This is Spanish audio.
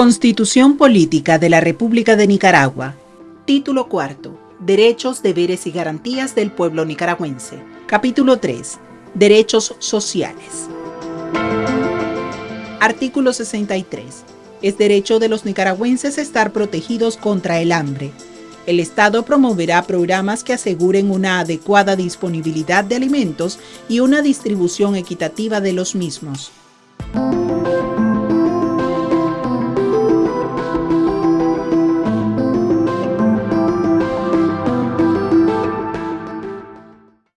Constitución Política de la República de Nicaragua. Título cuarto. Derechos, deberes y garantías del pueblo nicaragüense. Capítulo 3. Derechos sociales. Artículo 63. Es derecho de los nicaragüenses estar protegidos contra el hambre. El Estado promoverá programas que aseguren una adecuada disponibilidad de alimentos y una distribución equitativa de los mismos.